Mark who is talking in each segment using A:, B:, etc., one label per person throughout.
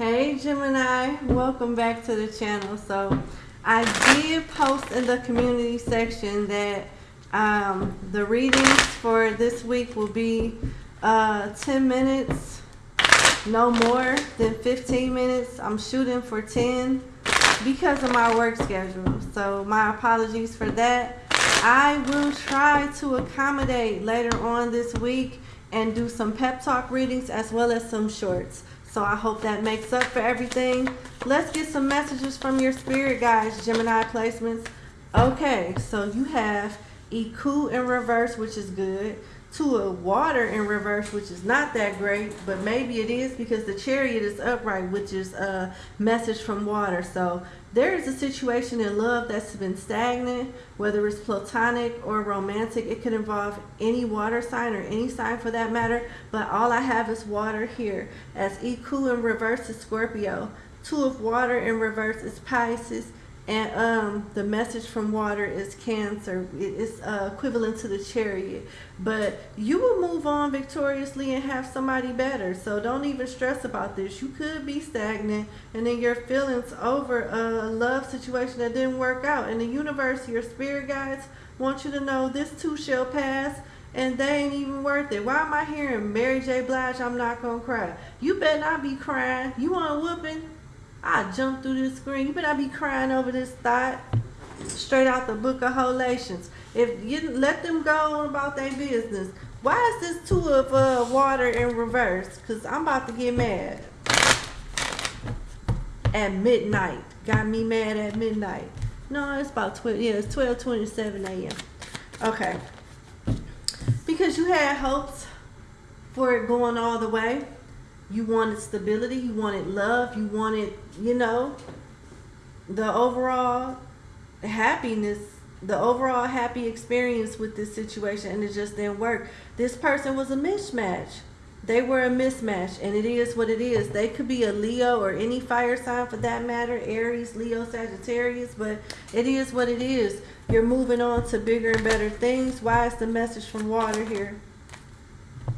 A: Hey Gemini, welcome back to the channel. So I did post in the community section that um, the readings for this week will be uh, 10 minutes, no more than 15 minutes. I'm shooting for 10 because of my work schedule. So my apologies for that. I will try to accommodate later on this week and do some pep talk readings as well as some shorts. So I hope that makes up for everything. Let's get some messages from your spirit guides, Gemini placements. Okay, so you have Iku in reverse, which is good. To a water in reverse, which is not that great, but maybe it is because the chariot is upright, which is a message from water. So there is a situation in love that's been stagnant, whether it's platonic or romantic. It could involve any water sign or any sign for that matter, but all I have is water here. As Iku in reverse is Scorpio. Two of water in reverse is Pisces and um, the message from water is cancer. It's uh, equivalent to the chariot. But you will move on victoriously and have somebody better. So don't even stress about this. You could be stagnant and then your feelings over a love situation that didn't work out. And the universe, your spirit guides want you to know this too shall pass and they ain't even worth it. Why am I hearing Mary J. Blige, I'm not going to cry? You better not be crying. You want a whooping? I jump through this screen. You better be crying over this thought straight out the book of Holations. If you let them go on about their business, why is this two of uh, water in reverse? Because I'm about to get mad. At midnight. Got me mad at midnight. No, it's about 12. Yeah, it's 12 27 a.m. Okay. Because you had hopes for it going all the way you wanted stability, you wanted love, you wanted, you know, the overall happiness, the overall happy experience with this situation, and it just didn't work. This person was a mismatch. They were a mismatch, and it is what it is. They could be a Leo or any fire sign for that matter, Aries, Leo, Sagittarius, but it is what it is. You're moving on to bigger and better things. Why is the message from water here?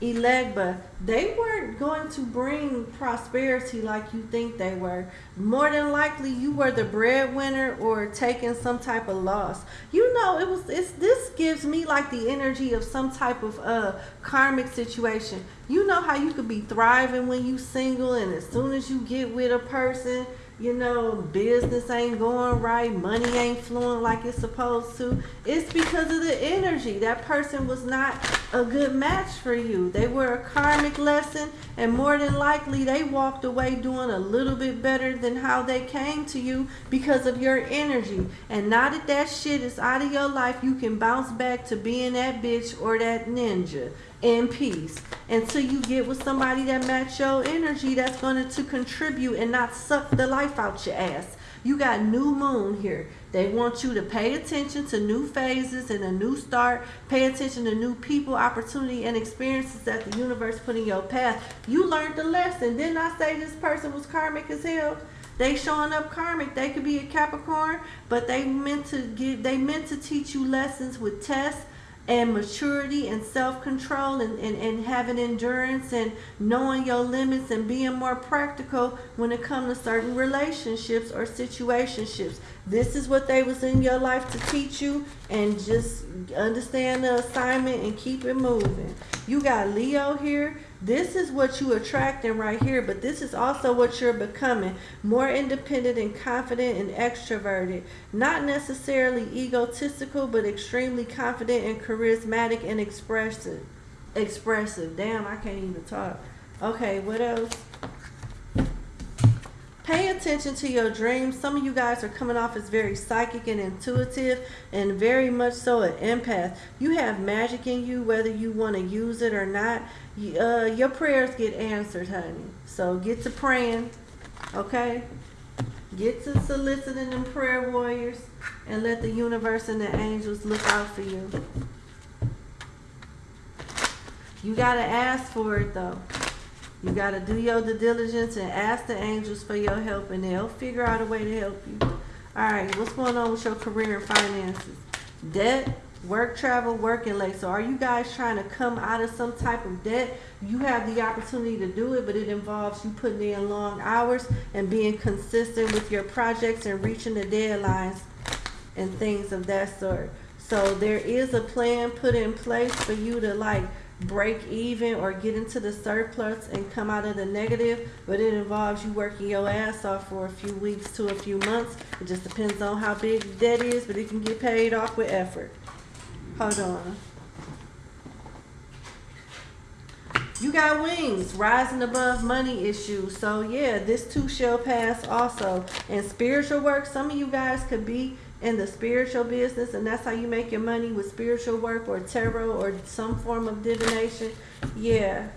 A: Elegba, they weren't going to bring prosperity like you think they were. More than likely, you were the breadwinner or taking some type of loss. You know, it was. It's this gives me like the energy of some type of uh karmic situation. You know how you could be thriving when you single, and as soon as you get with a person, you know, business ain't going right, money ain't flowing like it's supposed to. It's because of the energy. That person was not a good match for you. They were a karmic lesson, and more than likely, they walked away doing a little bit better than how they came to you because of your energy. And now that that shit is out of your life, you can bounce back to being that bitch or that ninja in peace until you get with somebody that match your energy that's going to contribute and not suck the life out your ass. You got new moon here. They want you to pay attention to new phases and a new start. Pay attention to new people, opportunity, and experiences that the universe put in your path. You learned the lesson. Didn't I say this person was karmic as hell? They showing up karmic. They could be a Capricorn, but they meant to give. They meant to teach you lessons with tests and maturity and self-control and, and, and having endurance and knowing your limits and being more practical when it comes to certain relationships or situationships. This is what they was in your life to teach you and just understand the assignment and keep it moving. You got Leo here. This is what you attracting right here, but this is also what you're becoming. More independent and confident and extroverted. Not necessarily egotistical, but extremely confident and charismatic and expressive. Expressive. Damn, I can't even talk. Okay, what else? Pay attention to your dreams. Some of you guys are coming off as very psychic and intuitive and very much so an empath. You have magic in you whether you want to use it or not. Uh, your prayers get answered, honey. So get to praying, okay? Get to soliciting them prayer warriors and let the universe and the angels look out for you. You got to ask for it though. You got to do your due diligence and ask the angels for your help, and they'll figure out a way to help you. All right, what's going on with your career and finances? Debt, Work, travel, working late. So are you guys trying to come out of some type of debt? You have the opportunity to do it, but it involves you putting in long hours and being consistent with your projects and reaching the deadlines and things of that sort. So there is a plan put in place for you to like break even or get into the surplus and come out of the negative, but it involves you working your ass off for a few weeks to a few months. It just depends on how big the debt is, but it can get paid off with effort. Hold on. You got wings, rising above money issues. So yeah, this too shall pass also. And spiritual work, some of you guys could be in the spiritual business and that's how you make your money with spiritual work or tarot or some form of divination. Yeah.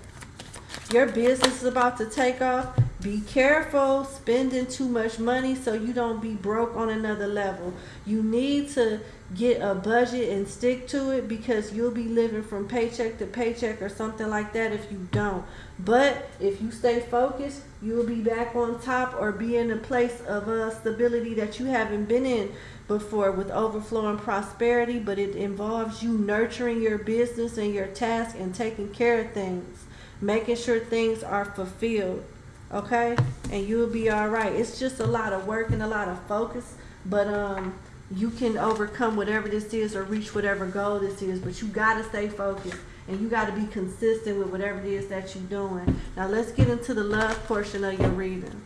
A: Your business is about to take off. Be careful spending too much money so you don't be broke on another level. You need to get a budget and stick to it because you'll be living from paycheck to paycheck or something like that if you don't. But if you stay focused, you'll be back on top or be in a place of uh, stability that you haven't been in before with overflowing prosperity. But it involves you nurturing your business and your task and taking care of things, making sure things are fulfilled. Okay, and you'll be all right. It's just a lot of work and a lot of focus, but um you can overcome whatever this is or reach whatever goal this is, but you got to stay focused and you got to be consistent with whatever it is that you're doing. Now let's get into the love portion of your reading.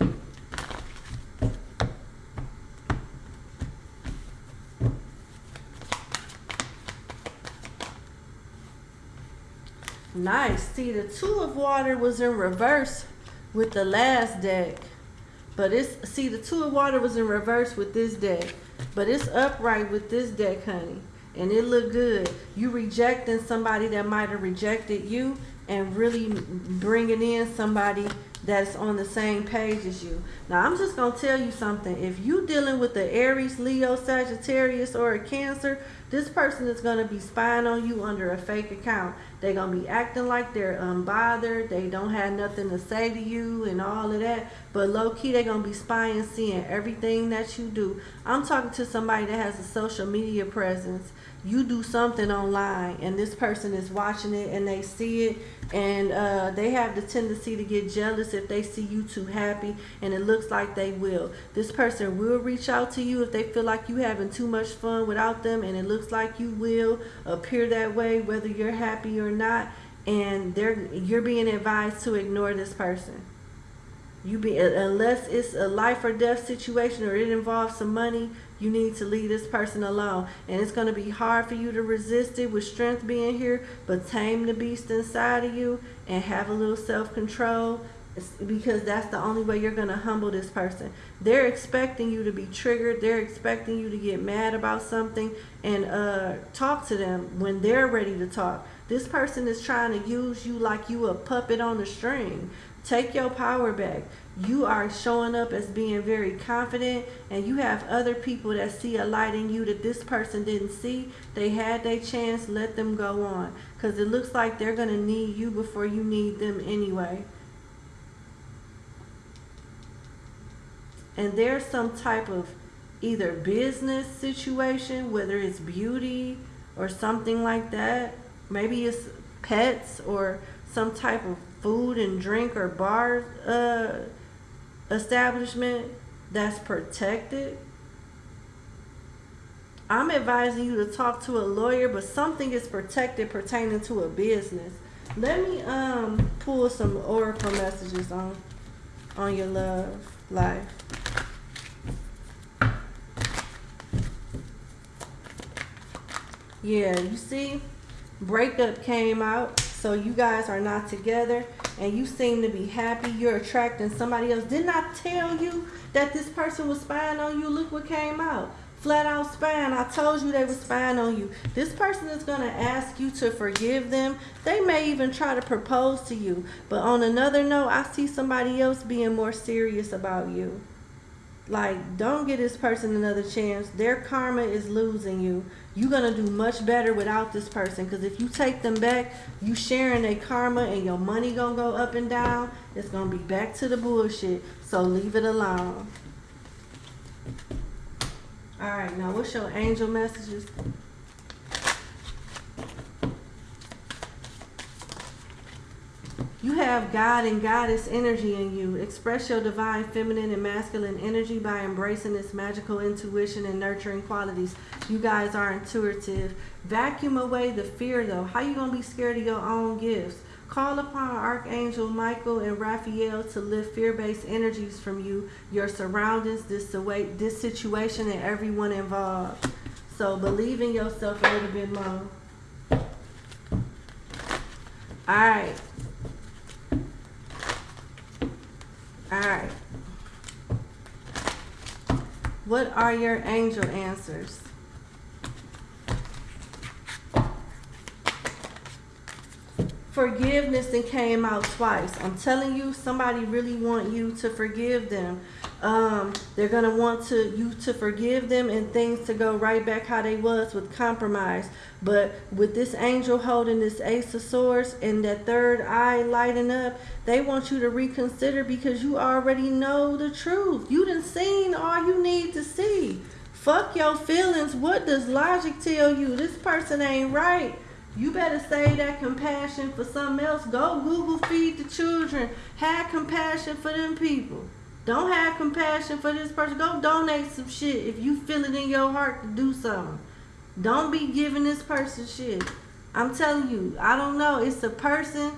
A: Nice. See, the two of water was in reverse with the last deck. But it's, see, the two of water was in reverse with this deck. But it's upright with this deck, honey. And it looked good. You rejecting somebody that might have rejected you and really bringing in somebody that's on the same page as you. Now, I'm just going to tell you something. If you dealing with the Aries, Leo, Sagittarius, or a Cancer, this person is going to be spying on you under a fake account. They're going to be acting like they're unbothered. They don't have nothing to say to you and all of that. But low-key, they're going to be spying, seeing everything that you do. I'm talking to somebody that has a social media presence you do something online and this person is watching it and they see it and uh, they have the tendency to get jealous if they see you too happy and it looks like they will. This person will reach out to you if they feel like you having too much fun without them and it looks like you will appear that way whether you're happy or not. And they're you're being advised to ignore this person. You be unless it's a life or death situation or it involves some money you need to leave this person alone. And it's going to be hard for you to resist it with strength being here but tame the beast inside of you and have a little self-control because that's the only way you're going to humble this person they're expecting you to be triggered they're expecting you to get mad about something and uh, talk to them when they're ready to talk this person is trying to use you like you a puppet on a string Take your power back. You are showing up as being very confident and you have other people that see a light in you that this person didn't see. They had their chance, let them go on. Because it looks like they're going to need you before you need them anyway. And there's some type of either business situation, whether it's beauty or something like that. Maybe it's pets or some type of food and drink or bar uh, establishment that's protected, I'm advising you to talk to a lawyer, but something is protected pertaining to a business. Let me um pull some oracle messages on on your love life. Yeah, you see, breakup came out so you guys are not together and you seem to be happy. You're attracting somebody else. Didn't I tell you that this person was spying on you? Look what came out. Flat out spying. I told you they were spying on you. This person is going to ask you to forgive them. They may even try to propose to you. But on another note, I see somebody else being more serious about you. Like, don't give this person another chance. Their karma is losing you. You're to do much better without this person. Because if you take them back you sharing their karma and your money to go up and down it's to be back to the bullshit. So leave it alone. All right now what's your angel messages have God and goddess energy in you. Express your divine feminine and masculine energy by embracing its magical intuition and nurturing qualities. You guys are intuitive. Vacuum away the fear though. How you gonna be scared of your own gifts? Call upon Archangel Michael and Raphael to lift fear-based energies from you, your surroundings, this this situation, and everyone involved. So believe in yourself a little bit more. All right. All right. What are your angel answers? Forgiveness and came out twice. I'm telling you, somebody really want you to forgive them. Um, they're gonna want to you to forgive them and things to go right back how they was with compromise. But with this angel holding this ace of swords and that third eye lighting up, they want you to reconsider because you already know the truth. You done seen all you need to see. Fuck your feelings. What does logic tell you? This person ain't right. You better save that compassion for something else. Go Google feed the children. Have compassion for them people. Don't have compassion for this person. Go donate some shit if you feel it in your heart to do something. Don't be giving this person shit. I'm telling you, I don't know. It's a person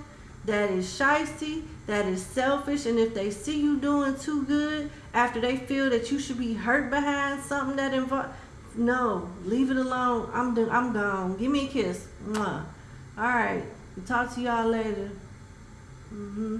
A: that is shisty, that is selfish, and if they see you doing too good after they feel that you should be hurt behind something that involves no, leave it alone. I'm done. I'm gone. Give me a kiss. Mwah. All right. Talk to y'all later. Mm-hmm.